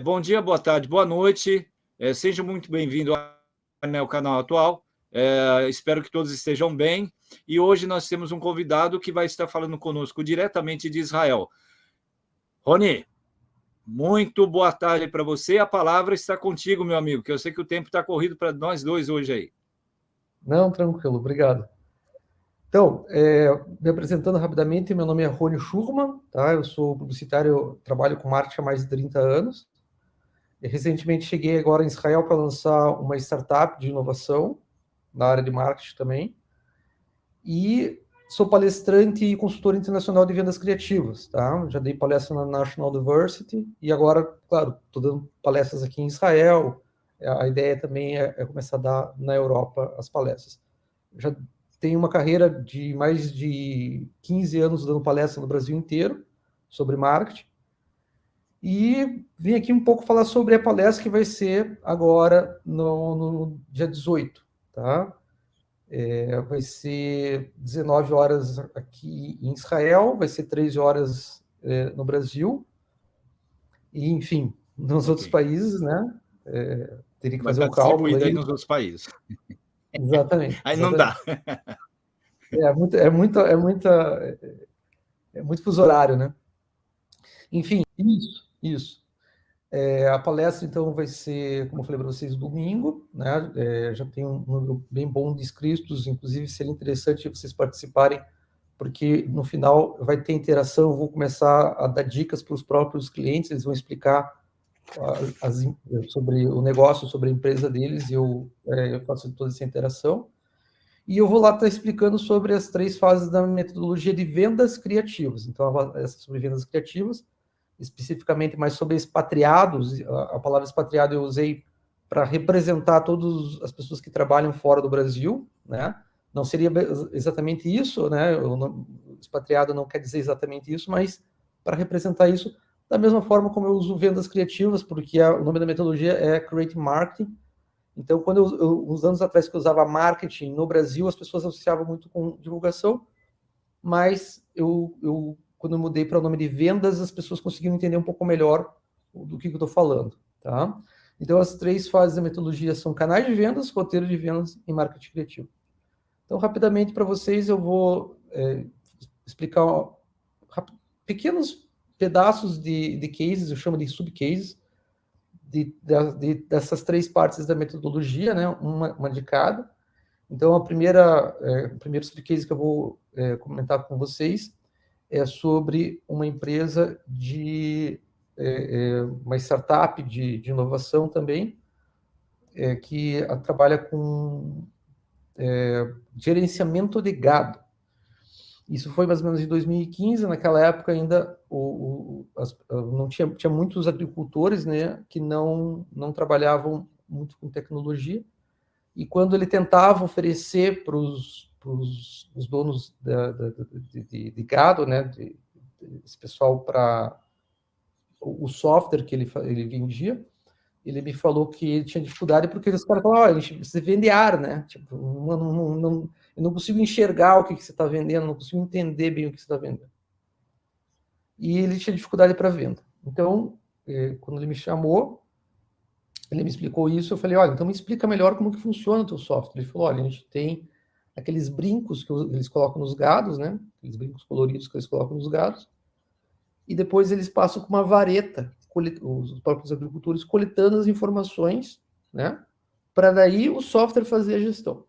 bom dia, boa tarde, boa noite. É, seja muito bem-vindo ao canal atual. É, espero que todos estejam bem. E hoje nós temos um convidado que vai estar falando conosco diretamente de Israel. Rony, muito boa tarde para você. A palavra está contigo, meu amigo, que eu sei que o tempo está corrido para nós dois hoje aí. Não, tranquilo, obrigado. Então, é, me apresentando rapidamente, meu nome é Rony Schurman, tá? eu sou publicitário, trabalho com marketing há mais de 30 anos. Recentemente cheguei agora em Israel para lançar uma startup de inovação, na área de marketing também. E sou palestrante e consultor internacional de vendas criativas, tá? Já dei palestra na National Diversity e agora, claro, estou dando palestras aqui em Israel. A ideia também é, é começar a dar na Europa as palestras. Já tenho uma carreira de mais de 15 anos dando palestra no Brasil inteiro sobre marketing. E vim aqui um pouco falar sobre a palestra que vai ser agora no, no dia 18, tá? É, vai ser 19 horas aqui em Israel, vai ser 13 horas é, no Brasil, e enfim, nos okay. outros países, né? É, teria que fazer o um cálculo aí. nos outros países. Exatamente. Aí não dá. É muito, é muito, é muita, é muito fuso horário, né? Enfim, isso, isso. É, a palestra, então, vai ser, como eu falei para vocês, domingo, né? É, já tem um número bem bom de inscritos, inclusive seria interessante vocês participarem, porque no final vai ter interação, eu vou começar a dar dicas para os próprios clientes, eles vão explicar as, sobre o negócio, sobre a empresa deles, e eu, é, eu faço toda essa interação. E eu vou lá estar explicando sobre as três fases da metodologia de vendas criativas. Então, essa sobre vendas criativas, especificamente mais sobre expatriados. A, palavra expatriado eu usei para representar todas as pessoas que trabalham fora do Brasil, né? Não seria exatamente isso, né? Expatriado não quer dizer exatamente isso, mas para representar isso, da mesma forma como eu uso vendas criativas, porque a, o nome da metodologia é Create Marketing. Então, quando eu, eu, uns anos atrás que eu usava marketing no Brasil, as pessoas associavam muito com divulgação, mas eu, eu quando eu mudei para o nome de vendas, as pessoas conseguiram entender um pouco melhor do que, que eu estou falando, tá? Então, as três fases da metodologia são canais de vendas, roteiro de vendas e marketing criativo. Então, rapidamente para vocês, eu vou é, explicar pequenos pedaços de, de cases, eu chamo de subcases, de, de, dessas três partes da metodologia, né? uma, uma de cada. Então, a primeira, é, o primeiro subcase que eu vou é, comentar com vocês é sobre uma empresa de é, é uma startup de, de inovação também, é, que trabalha com é, gerenciamento de gado. Isso foi mais ou menos em 2015, naquela época ainda o, o, as, não tinha, tinha muitos agricultores né, que não, não trabalhavam muito com tecnologia, e quando ele tentava oferecer para os donos da, da, de, de, de, gado, né, de, esse pessoal para o software que ele, ele vendia, ele me falou que tinha dificuldade porque os caras falavam, oh, você vende ar, né? Tipo, não, não, não, eu não consigo enxergar o que, que você está vendendo, não consigo entender bem o que você está vendendo. E ele tinha dificuldade para venda. Então, eh, quando ele me chamou, ele me explicou isso, eu falei, olha, então me explica melhor como que funciona o teu software. Ele falou, olha, a gente tem aqueles brincos que eles colocam nos gados, né? Aqueles brincos coloridos que eles colocam nos gados. E depois eles passam com uma vareta, os próprios agricultores coletando as informações, né? Para daí o software fazer a gestão.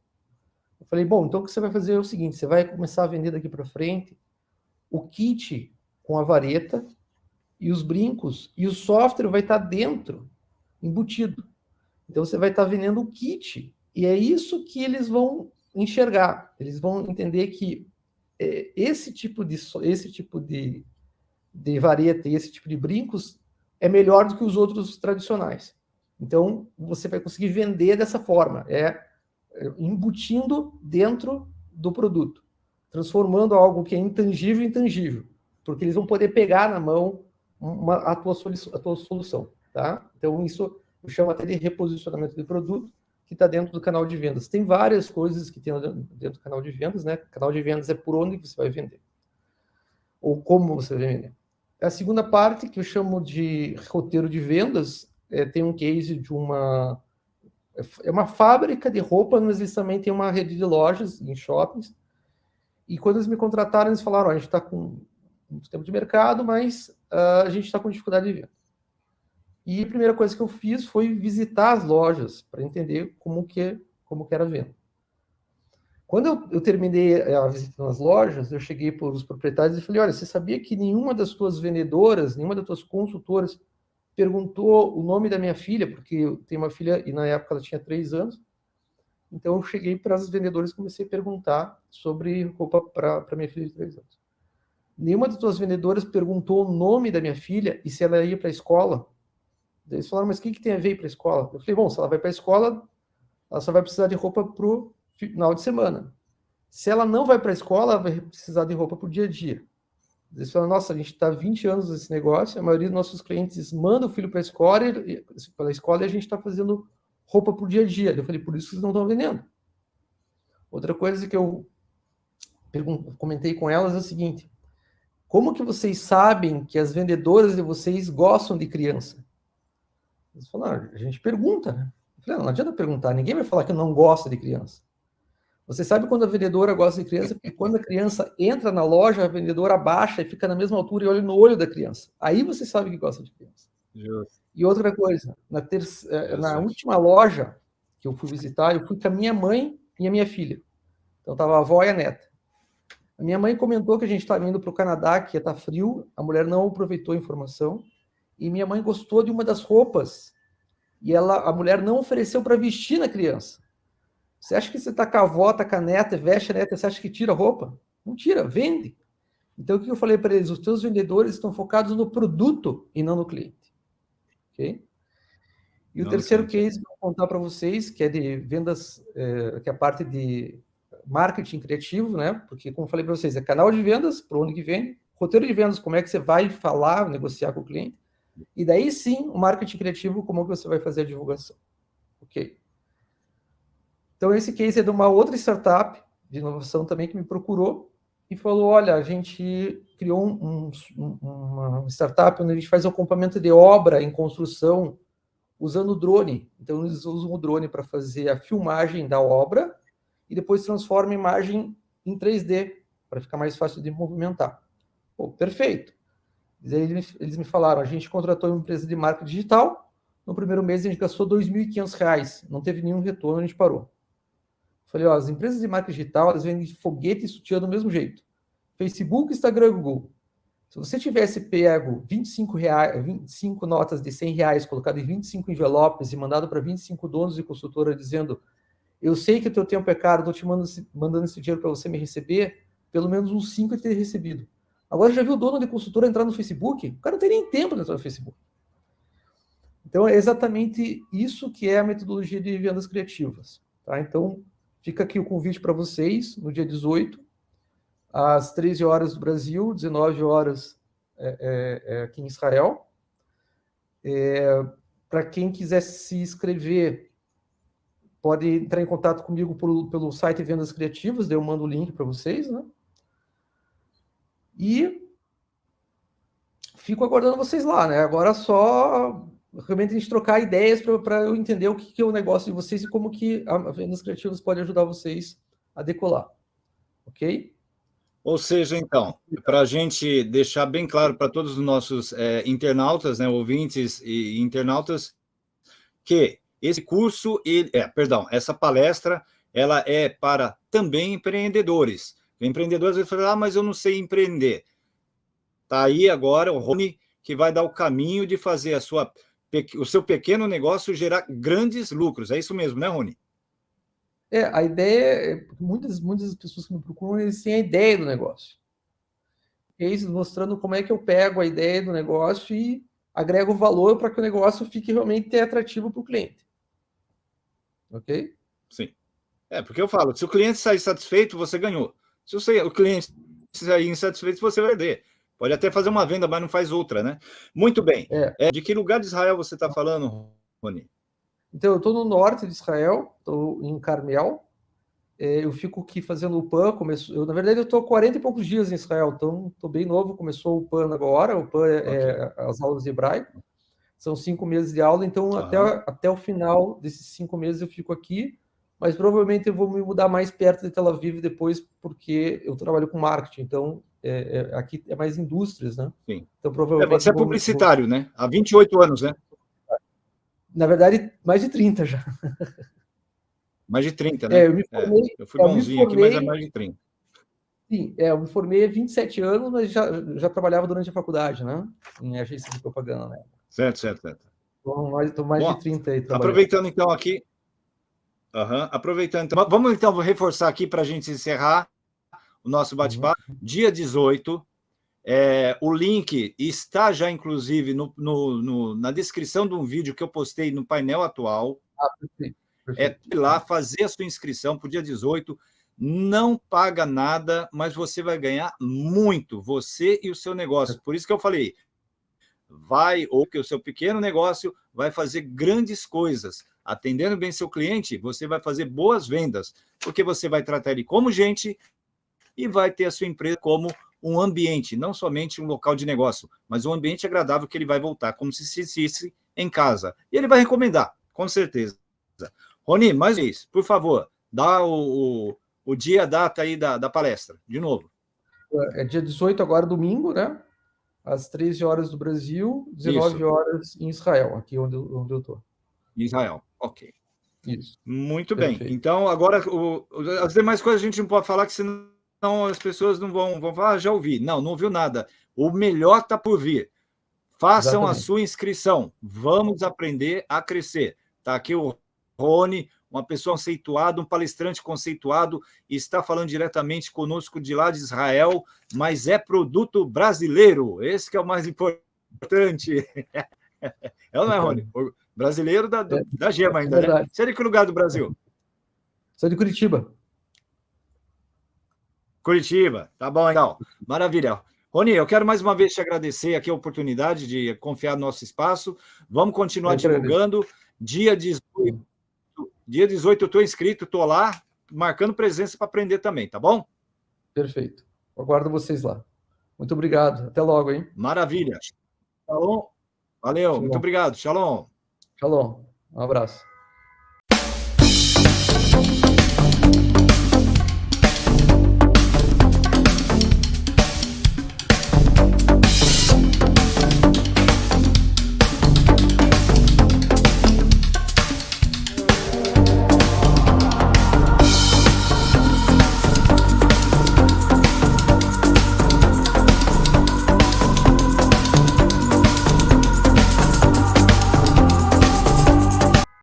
Eu falei, bom, então o que você vai fazer é o seguinte, você vai começar a vender daqui para frente o kit com a vareta e os brincos, e o software vai estar tá dentro, embutido. Então você vai estar tá vendendo o kit, e é isso que eles vão enxergar. Eles vão entender que é, esse tipo de esse tipo de, de vareta e esse tipo de brincos é melhor do que os outros tradicionais. Então você vai conseguir vender dessa forma. É embutindo dentro do produto, transformando algo que é intangível em intangível, porque eles vão poder pegar na mão uma, a, tua a tua solução, tá? Então, isso eu chamo até de reposicionamento de produto, que está dentro do canal de vendas. Tem várias coisas que tem dentro do canal de vendas, né? Canal de vendas é por onde você vai vender, ou como você vai vender. A segunda parte, que eu chamo de roteiro de vendas, é, tem um case de uma... É uma fábrica de roupa, mas eles também têm uma rede de lojas em shoppings. E quando eles me contrataram, eles falaram, oh, a gente está com muito tempo de mercado, mas uh, a gente está com dificuldade de venda. E a primeira coisa que eu fiz foi visitar as lojas para entender como que, como que era a venda. Quando eu, eu, terminei a visita nas lojas, eu cheguei para os proprietários e falei, olha, você sabia que nenhuma das tuas vendedoras, nenhuma das tuas consultoras perguntou o nome da minha filha, porque eu tenho uma filha e na época ela tinha três anos. Então eu cheguei para as vendedoras e comecei a perguntar sobre roupa para minha filha de três anos. Nenhuma das tuas vendedoras perguntou o nome da minha filha e se ela ia para a escola. Eles falaram, mas o que, que tem a ver para a escola? Eu falei, bom, se ela vai para a escola, ela só vai precisar de roupa para o final de semana. Se ela não vai para a escola, ela vai precisar de roupa para o dia a dia. Eles falam, nossa, a gente está 20 anos nesse negócio, a maioria dos nossos clientes manda o filho para a escola, e, pela escola e a gente está fazendo roupa para o dia a dia. Eu falei, por isso que vocês não estão vendendo. Outra coisa que eu comentei com elas é o seguinte, como que vocês sabem que as vendedoras de vocês gostam de criança? Eles falaram, a gente pergunta, né? Eu falei, não, não adianta perguntar, ninguém vai falar que não gosta de criança. Você sabe quando a vendedora gosta de criança? Porque quando a criança entra na loja, a vendedora abaixa e fica na mesma altura e olha no olho da criança. Aí você sabe que gosta de criança. Justo. E outra coisa, na, eh, na última loja que eu fui visitar, eu fui com a minha mãe e a minha filha. Então tava a avó e a neta. A minha mãe comentou que a gente estava indo para o Canadá, que ia estar tá frio, a mulher não aproveitou a informação, e minha mãe gostou de uma das roupas, e ela, a mulher não ofereceu para vestir na criança. Você acha que você está com a avó, tá com a neta, veste a neta, você acha que tira a roupa? Não tira, vende. Então, o que eu falei para eles? Os teus vendedores estão focados no produto e não no cliente. Ok? E o terceiro case que eu vou contar para vocês, que é de vendas, é, que é a parte de marketing criativo, né? Porque, como eu falei para vocês, é canal de vendas, para onde que vende, roteiro de vendas, como é que você vai falar, negociar com o cliente, e daí sim, o marketing criativo, como que você vai fazer a divulgação. Ok? Então, esse case é de uma outra startup de inovação também que me procurou e falou, olha, a gente criou um, um, uma startup onde a gente faz acompanhamento de obra em construção usando o drone. Então, eles usam o drone para fazer a filmagem da obra e depois transforma a imagem em 3D, para ficar mais fácil de movimentar. Pô, perfeito. Eles, eles me falaram, a gente contratou uma empresa de marketing digital, no primeiro mês a gente gastou R$ 2.500, não teve nenhum retorno, a gente parou. Falei, ó, as empresas de marketing digital, elas vendem foguete e sutiã do mesmo jeito. Facebook, Instagram, Google. Se você tivesse pego 25, reais, 25 notas de 100 reais, colocado em 25 envelopes e mandado para 25 donos de consultora dizendo eu sei que o teu tempo é caro, estou te mandando esse, mandando esse dinheiro para você me receber, pelo menos uns 5 eu teria recebido. Agora já viu o dono de consultora entrar no Facebook? O cara não tem nem tempo de entrar no Facebook. Então é exatamente isso que é a metodologia de vendas criativas. Tá? Então, Fica aqui o convite para vocês, no dia 18, às 13 horas do Brasil, 19 horas é, é, é, aqui em Israel. É, para quem quiser se inscrever, pode entrar em contato comigo por, pelo site Vendas Criativas, daí eu mando o link para vocês, né? E fico aguardando vocês lá, né? Agora só realmente a gente trocar ideias para eu entender o que, que, é o negócio de vocês e como que a Vendas Criativas pode ajudar vocês a decolar. Ok? Ou seja, então, para a gente deixar bem claro para todos os nossos é, internautas, né, ouvintes e internautas, que esse curso, ele, é, perdão, essa palestra, ela é para também empreendedores. Empreendedores vão falar, ah, mas eu não sei empreender. Está aí agora o Rony, que vai dar o caminho de fazer a sua o seu pequeno negócio gerar grandes lucros. É isso mesmo, né, Rony? É, a ideia é, muitas, muitas pessoas que me procuram, eles têm a ideia do negócio. Eles mostrando como é que eu pego a ideia do negócio e agrego valor para que o negócio fique realmente atrativo para o cliente. Ok? Sim. É, porque eu falo, se o cliente sair satisfeito, você ganhou. Se o cliente sair insatisfeito, você vai perder. Pode até fazer uma venda, mas não faz outra, né? Muito bem. É. É, de que lugar de Israel você está falando, Rony? Então, eu estou no norte de Israel, estou em Carmel. é, eu fico aqui fazendo o PAN, começo, eu, na verdade eu estou 40 e poucos dias em Israel, então estou bem novo, começou o PAN agora, o PAN é, okay. é as aulas de hebraico, são cinco meses de aula, então uhum. até, até o final desses cinco meses eu fico aqui, mas provavelmente eu vou me mudar mais perto de Tel Aviv depois, porque eu trabalho com marketing, então é, é, aqui é mais indústrias, né? Sim. Então, provavelmente... É, você é publicitário, né? Há 28 anos, né? Na verdade, mais de 30 já. Mais de 30, né? É, eu me formei... É, eu fui bonzinho formei, aqui, mas é mais de 30. Sim, é, eu me formei há 27 anos, mas já, já trabalhava durante a faculdade, né? Em agência de propaganda, né? Certo, certo, certo. Estou mais, mais Bom, de 30 aí. Aproveitando então aqui, Uhum. Aproveitando, então, vamos então reforçar aqui para a gente encerrar o nosso bate-papo. Uhum. Dia 18, é, o link está já, inclusive, no, no, no, na descrição de um vídeo que eu postei no painel atual. Ah, perfeito, perfeito. É ir lá fazer a sua inscrição para o dia 18. Não paga nada, mas você vai ganhar muito, você e o seu negócio. Por isso que eu falei, vai, ou que o seu pequeno negócio vai fazer grandes coisas. Atendendo bem seu cliente, você vai fazer boas vendas, porque você vai tratar ele como gente e vai ter a sua empresa como um ambiente, não somente um local de negócio, mas um ambiente agradável que ele vai voltar, como se sentisse em casa. E ele vai recomendar, com certeza. Roni, mais uma vez, por favor, dá o, o, o dia, a data aí da, da palestra, de novo. É dia 18 agora, domingo, né? Às 13 horas do Brasil, 19 Isso. horas em Israel, aqui onde, onde eu estou. Israel. Ok. Isso. Muito Perfeito. bem. Então, agora, o, as demais coisas a gente não pode falar, que senão as pessoas não vão, vão falar, ah, já ouvi. Não, não ouviu nada. O melhor está por vir. Façam Exatamente. a sua inscrição. Vamos aprender a crescer. Está aqui o Rony, uma pessoa conceituada, um palestrante conceituado, está falando diretamente conosco de lá de Israel, mas é produto brasileiro. Esse que é o mais importante. É ou não é, Rony? Brasileiro da, é, da Gema ainda, é né? Você é de que lugar do Brasil? Sou de Curitiba. Curitiba, tá bom, então. Maravilha. Rony, eu quero mais uma vez te agradecer aqui a oportunidade de confiar no nosso espaço. Vamos continuar divulgando. Dia 18, dia 18 eu estou inscrito, estou lá, marcando presença para aprender também, tá bom? Perfeito. Aguardo vocês lá. Muito obrigado. Até logo, hein? Maravilha. Bom? Valeu, Shalom. muito obrigado. Shalom. Shalom. Um abraço.